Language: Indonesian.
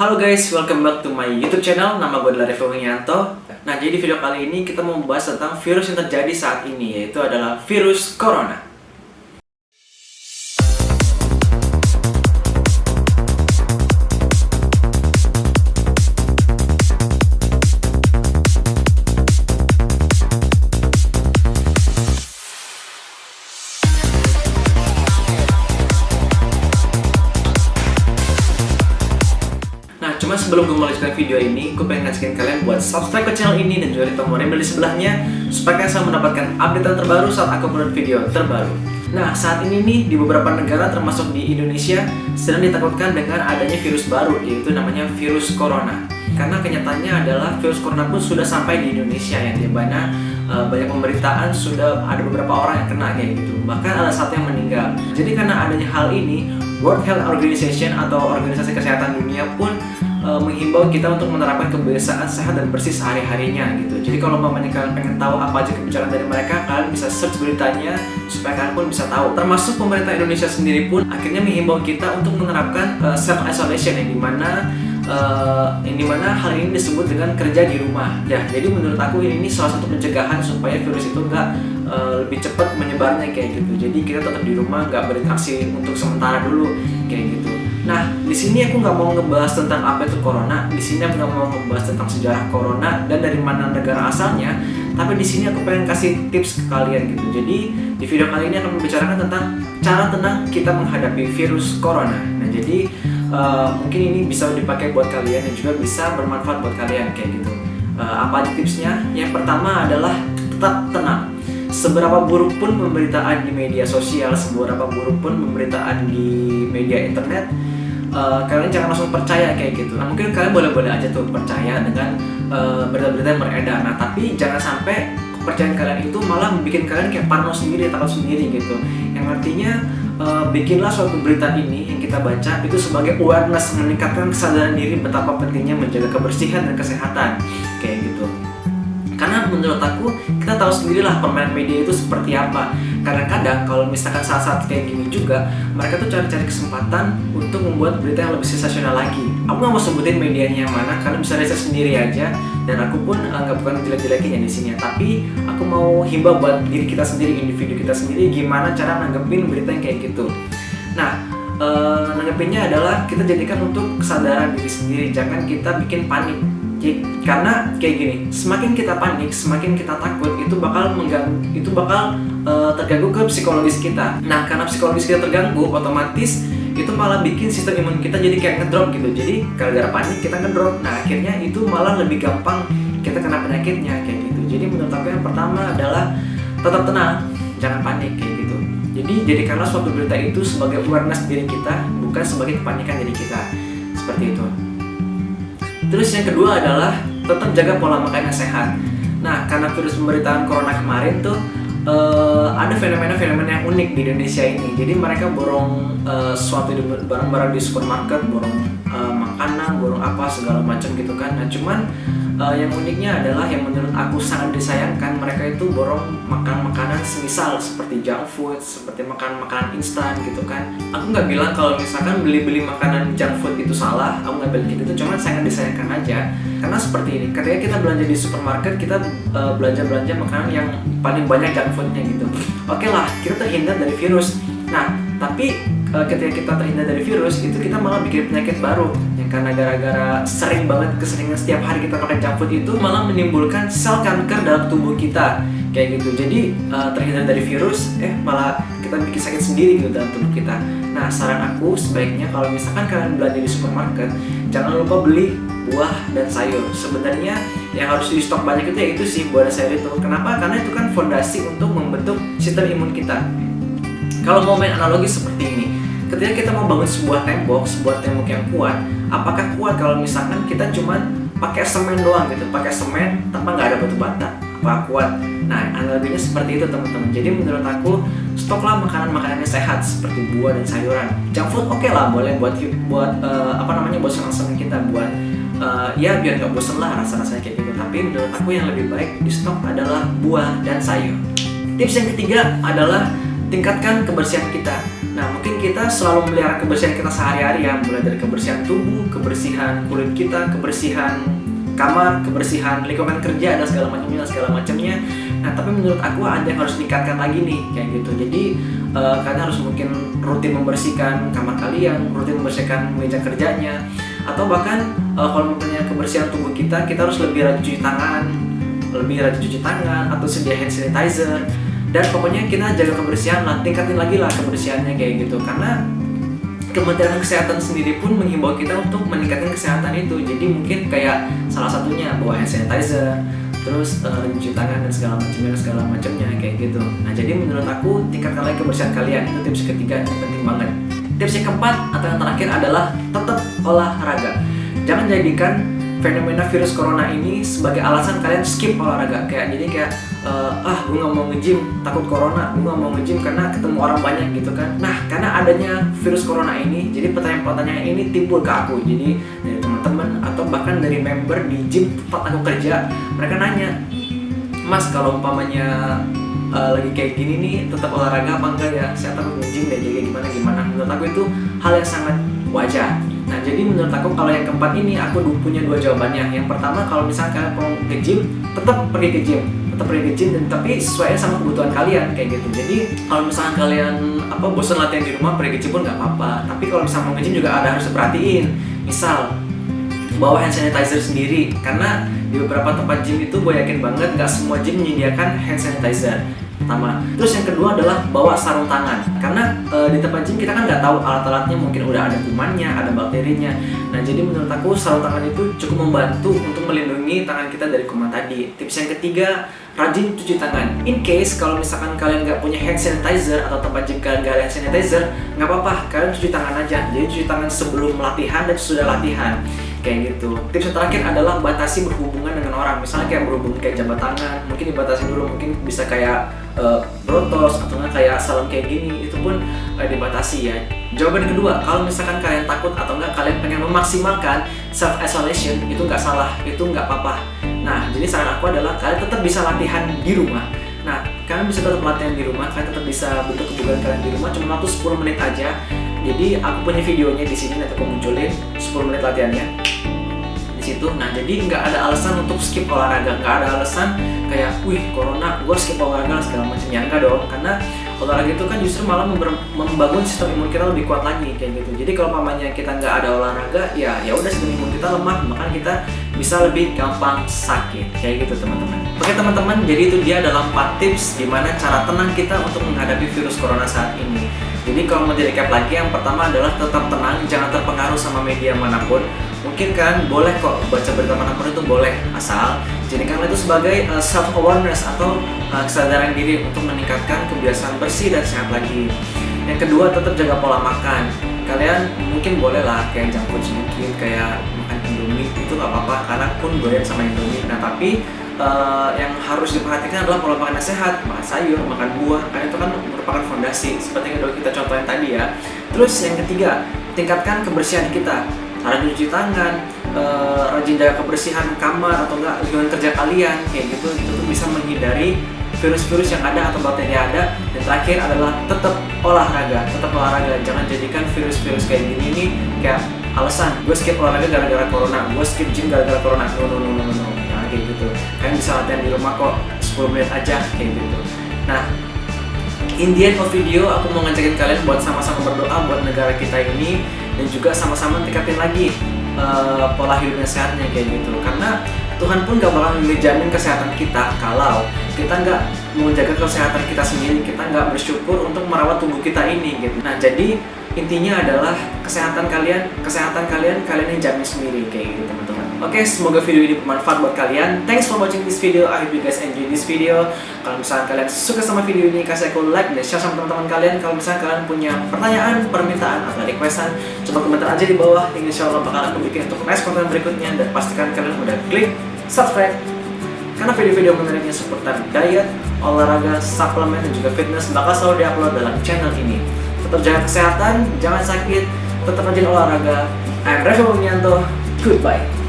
Halo guys, welcome back to my YouTube channel. Nama gue adalah Revo Wiyanto. Nah, jadi video kali ini kita mau membahas tentang virus yang terjadi saat ini, yaitu adalah virus Corona. Sebelum gue video ini, gue pengen ngajakin kalian buat subscribe ke channel ini dan juga di tombol embel di sebelahnya supaya kalian selalu mendapatkan update terbaru saat aku upload video terbaru. Nah, saat ini nih di beberapa negara termasuk di Indonesia sedang ditakutkan dengan adanya virus baru yaitu namanya virus corona. Karena kenyataannya adalah virus corona pun sudah sampai di Indonesia yang di mana uh, banyak pemberitaan sudah ada beberapa orang yang kena kayak gitu. Bahkan ada satu yang meninggal. Jadi karena adanya hal ini, World Health Organization atau Organisasi Kesehatan Dunia pun uh, menghimbau kita untuk menerapkan kebiasaan sehat dan bersih sehari-harinya gitu. Jadi kalau mamanya kalian pengen tahu apa aja kebijakan dari mereka, kalian bisa search beritanya supaya kalian pun bisa tahu. Termasuk pemerintah Indonesia sendiri pun akhirnya menghimbau kita untuk menerapkan uh, self isolation yang di mana uh, yang di mana hal ini disebut dengan kerja di rumah. Ya, jadi menurut aku ini salah satu pencegahan supaya virus itu nggak uh, lebih cepat menyebarnya kayak gitu. Jadi kita tetap di rumah, nggak berinteraksi untuk sementara dulu kayak gitu. Nah, di sini aku nggak mau ngebahas tentang apa itu corona. Di sini aku nggak mau ngebahas tentang sejarah corona dan dari mana negara asalnya. Tapi di sini aku pengen kasih tips ke kalian gitu. Jadi di video kali ini akan membicarakan tentang cara tenang kita menghadapi virus corona. Nah, jadi uh, mungkin ini bisa dipakai buat kalian dan juga bisa bermanfaat buat kalian kayak gitu. Uh, apa aja tipsnya? Yang pertama adalah tetap tenang seberapa buruk pun pemberitaan di media sosial, seberapa buruk pun pemberitaan di media internet, uh, kalian jangan langsung percaya kayak gitu. Nah, mungkin kalian boleh-boleh aja tuh percaya dengan berita-berita uh, yang beredar. Nah, tapi jangan sampai kepercayaan kalian itu malah bikin kalian kayak parno sendiri, takut sendiri gitu. Yang artinya uh, bikinlah suatu berita ini yang kita baca itu sebagai awareness meningkatkan kesadaran diri betapa pentingnya menjaga kebersihan dan kesehatan kayak gitu karena menurut aku kita tahu sendirilah permainan media itu seperti apa kadang-kadang kalau misalkan saat-saat kayak gini juga mereka tuh cari-cari kesempatan untuk membuat berita yang lebih sensasional lagi. Aku nggak mau sebutin medianya yang mana kalian bisa riset sendiri aja. Dan aku pun nggak bukan jelek-jelekin ya di sini tapi aku mau himbau buat diri kita sendiri individu kita sendiri gimana cara nanggepin berita yang kayak gitu. Nah uh, nanggepinnya adalah kita jadikan untuk kesadaran diri sendiri. Jangan kita bikin panik. Karena kayak gini semakin kita panik semakin kita takut itu bakal mengganggu itu bakal uh, terganggu ke psikologis kita. Nah karena psikologis kita terganggu otomatis itu malah bikin sistem imun kita jadi kayak ngedrop gitu. Jadi gara-gara panik kita ngedrop. Nah akhirnya itu malah lebih gampang kita kena penyakitnya kayak gitu. Jadi menurut aku yang pertama adalah tetap tenang jangan panik kayak gitu. Jadi jadikanlah suatu berita itu sebagai awareness diri kita bukan sebagai kepanikan diri kita. Seperti itu. Terus yang kedua adalah tetap jaga pola makan yang sehat. Nah, karena virus pemberitaan corona kemarin tuh uh, ada fenomena-fenomena yang unik di Indonesia ini. Jadi mereka borong uh, suatu barang-barang di supermarket, borong uh, makanan, borong apa segala macam gitu kan. Nah, cuman uh, yang uniknya adalah yang menurut aku sangat disayangkan mereka itu borong makan makanan semisal seperti junk food seperti makan makanan instan gitu kan. Aku nggak bilang kalau misalkan beli-beli makanan junk food itu salah aku nggak bilang gitu cuman sangat disayangkan aja. Karena seperti ini ketika kita belanja di supermarket kita uh, belanja-belanja makanan yang paling banyak junk foodnya gitu. Oke okay lah kita terhindar dari virus. Nah tapi uh, ketika kita terhindar dari virus itu kita malah bikin penyakit baru karena gara-gara sering banget keseringan setiap hari kita makan junk food itu malah menimbulkan sel kanker dalam tubuh kita. Kayak gitu. Jadi uh, terhindar dari virus eh malah kita bikin sakit sendiri gitu dalam tubuh kita. Nah saran aku sebaiknya kalau misalkan kalian belanja di supermarket jangan lupa beli buah dan sayur. Sebenarnya yang harus di stok banyak itu ya itu sih buah dan sayur itu. Kenapa? Karena itu kan fondasi untuk membentuk sistem imun kita. Kalau mau main analogi seperti ini ketika kita mau bangun sebuah tembok, sebuah tembok yang kuat, apakah kuat kalau misalkan kita cuma pakai semen doang gitu, pakai semen tanpa nggak ada batu bata, apa kuat? Nah, analoginya seperti itu teman-teman. Jadi menurut aku stoklah makanan-makanan yang sehat seperti buah dan sayuran. Junk food oke okay lah, boleh buat buat uh, apa namanya buat senang-senang kita buat uh, ya biar nggak bosen lah rasa-rasanya kayak gitu. Tapi menurut aku yang lebih baik di stok adalah buah dan sayur. Tips yang ketiga adalah tingkatkan kebersihan kita Nah, mungkin kita selalu memelihara kebersihan kita sehari-hari ya, mulai dari kebersihan tubuh, kebersihan kulit kita, kebersihan kamar, kebersihan lingkungan kerja dan segala macamnya segala macamnya. Nah, tapi menurut aku ada yang harus ditingkatkan lagi nih kayak gitu. Jadi uh, kalian harus mungkin rutin membersihkan kamar kalian, rutin membersihkan meja kerjanya, atau bahkan uh, kalau misalnya kebersihan tubuh kita, kita harus lebih rajin cuci tangan, lebih rajin cuci tangan atau sedia hand sanitizer dan pokoknya kita jaga kebersihan lah tingkatin lagi lah kebersihannya kayak gitu. Karena Kementerian Kesehatan sendiri pun menghimbau kita untuk meningkatkan kesehatan itu. Jadi mungkin kayak salah satunya bawa hand sanitizer terus uh, tangan dan segala macamnya segala macamnya kayak gitu. Nah jadi menurut aku tingkatkan lagi kebersihan kalian. Itu tips ketiga yang penting banget. Tips yang keempat atau yang terakhir adalah tetap olahraga. Jangan jadikan fenomena virus corona ini sebagai alasan kalian skip olahraga. Kayak jadi kayak uh, ah gue nggak mau nge-gym takut corona gue nggak mau nge-gym karena ketemu orang banyak gitu kan. Nah karena adanya virus corona ini jadi pertanyaan-pertanyaan ini timbul ke aku jadi dari teman-teman atau bahkan dari member di gym tempat aku kerja mereka nanya mas kalau umpamanya uh, lagi kayak gini nih tetap olahraga apa enggak ya? Saya takut nge-gym deh jadi gimana gimana? Menurut aku itu hal yang sangat wajar. Nah, jadi menurut aku kalau yang keempat ini aku punya dua jawabannya. Yang pertama, kalau misalnya kalian mau ke gym, tetap pergi ke gym tetap pergi ke gym dan tapi sesuai sama kebutuhan kalian kayak gitu. Jadi kalau misalnya kalian apa bosan latihan di rumah pergi ke gym pun nggak apa-apa. Tapi kalau misalnya mau ke gym juga ada harus perhatiin misal bawa hand sanitizer sendiri. Karena di beberapa tempat gym itu gue yakin banget nggak semua gym menyediakan hand sanitizer pertama. Terus yang kedua adalah bawa sarung tangan. Karena e, di tempat gym kita kan nggak tahu alat-alatnya mungkin udah ada kumannya ada bakterinya. Nah jadi menurut aku sarung tangan itu cukup membantu untuk melindungi tangan kita dari kuman tadi. Tips yang ketiga rajin cuci tangan. In case kalau misalkan kalian nggak punya hand sanitizer atau tempat gym kalian nggak ada hand sanitizer nggak apa-apa kalian cuci tangan aja. Jadi cuci tangan sebelum latihan dan sudah latihan. Kayak gitu. Tips yang terakhir adalah batasi berhubungan orang. Misalnya kayak berhubung kayak jabat tangan mungkin dibatasi dulu mungkin bisa kayak uh, atau nggak kayak salam kayak gini itu pun uh, dibatasi ya. Jawaban kedua kalau misalkan kalian takut atau nggak kalian pengen memaksimalkan self isolation itu nggak salah itu nggak apa-apa. Nah jadi saran aku adalah kalian tetap bisa latihan di rumah. Nah kalian bisa tetap latihan di rumah kalian tetap bisa bentuk kebugaran kalian di rumah cuma waktu 10 menit aja. Jadi aku punya videonya di sini nanti aku munculin 10 menit latihannya situ. Nah jadi nggak ada alasan untuk skip olahraga. Nggak ada alasan kayak wih corona gue skip olahraga segala macam ya enggak dong karena olahraga itu kan justru malah membangun sistem imun kita lebih kuat lagi kayak gitu. Jadi kalau mamanya kita nggak ada olahraga ya ya udah sistem imun kita lemah maka kita bisa lebih gampang sakit kayak gitu teman-teman. Oke teman-teman jadi itu dia adalah 4 tips gimana cara tenang kita untuk menghadapi virus corona saat ini. Jadi kalau mau di recap lagi, yang pertama adalah tetap tenang, jangan terpengaruh sama media mana pun. Kan boleh kok baca berita mana pun itu boleh, asal jadikan itu sebagai uh, self awareness atau uh, kesadaran diri untuk meningkatkan kebiasaan bersih dan sehat lagi. Yang kedua tetap jaga pola makan. Kalian mungkin boleh lah kayak food sedikit, kayak makan indomie itu nggak apa-apa karena pun doyan sama indomie. Nah tapi uh, yang harus diperhatikan adalah pola makan yang sehat, makan sayur, makan buah, karena itu kan merupakan fondasi seperti yang kita contohin tadi ya. Terus yang ketiga, tingkatkan kebersihan kita. Rajin cuci tangan, uh, rajin jaga kebersihan kamar atau enggak lingkungan kerja kalian kayak gitu. Itu tuh bisa menghindari virus-virus yang ada atau bakteri yang ada. Dan terakhir adalah tetap olahraga tetap olahraga. Jangan jadikan virus-virus kayak gini ini kayak alasan. Gue skip olahraga gara-gara corona. Gue skip gym gara-gara corona. No no no no no, no. Kayak gitu. Kalian bisa latihan di rumah kok 10 menit aja kayak gitu. Nah in the end of video aku mau ngajakin kalian buat sama-sama berdoa buat negara kita ini dan juga sama-sama tingkatin lagi uh, pola hidupnya sehatnya kayak gitu. Karena Tuhan pun gak bakal menjamin kesehatan kita kalau kita nggak menjaga kesehatan kita sendiri. Kita nggak bersyukur untuk merawat tubuh kita ini gitu. Nah jadi intinya adalah kesehatan kalian kesehatan kalian kalian yang jamin sendiri kayak gitu teman-teman oke okay, semoga video ini bermanfaat buat kalian. Thanks for watching this video. I hope you guys enjoy this video. Kalau misalnya kalian suka sama video ini kasih aku like dan share sama teman-teman kalian. Kalau misalnya kalian punya pertanyaan permintaan atau requestan coba komentar aja di bawah. Insya Allah bakal aku bikin untuk next konten berikutnya. Dan pastikan kalian udah klik subscribe. Karena video-video menariknya seputar diet, olahraga, suplemen, dan juga fitness bakal selalu diupload dalam channel ini. Tetap jaga kesehatan, jangan sakit, tetap rajin olahraga. I'm Revo Wignanto, goodbye.